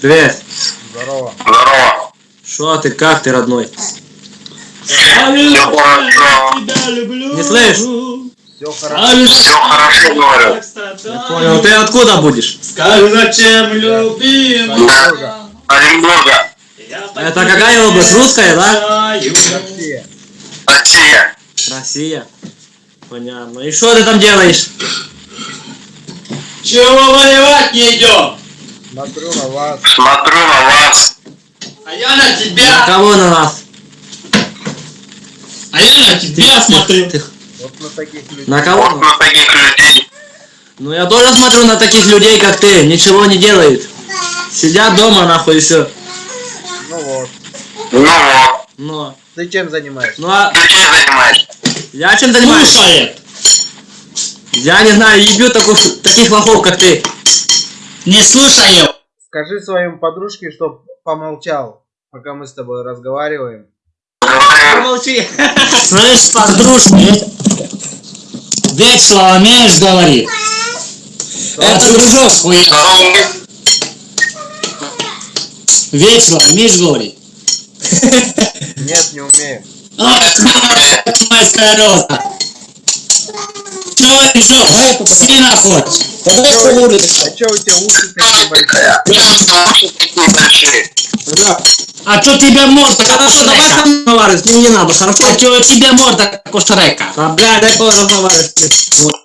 Привет. Здорово. Здорово. Шо ты, как ты, родной? Все хорошо. Не слышь? Все хорошо. Все хорошо, говорю. Понял, ты откуда будешь? Скажи, зачем любим? Да. Оренбурга. Это какая область? Русская, да? Россия. Россия. Россия. Понятно. И что ты там делаешь? Чего воевать не идем? Смотрю на вас. Смотрю на вас. А я на На тебя, кого на нас? а я на тебя смотрю. Ты- Вот на таких людей. На Вот кого? на таких людей. Ну я тоже смотрю на таких людей, как ты. Ничего не делают. Сидят дома, нахуй, и все. Ну вот. Ну вот. Но. Ты чем занимаешься? Ну а Ты чем занимаешься? я чем занимаюсь? Слушает. Я не знаю, ебью таких, таких лохов, как ты. Не слушаю. Скажи своим подружке, чтоб помолчал, пока мы с тобой разговариваем. Помолчи. Слышь, подружки, весело умеешь говорить? Это дружок хуя. Весело умеешь говорить? Нет, не умею. А, майская роза. Чего еще? Сильно хочешь? А чё у тебя уши такие большие? Уши такие большие. А что тебе морда Хорошо, давай Шрека? сам разговаривай, с ним не надо, хорошо? А что у тебя морда Шрека? А, блядь, дай кого разговаривать. Вот.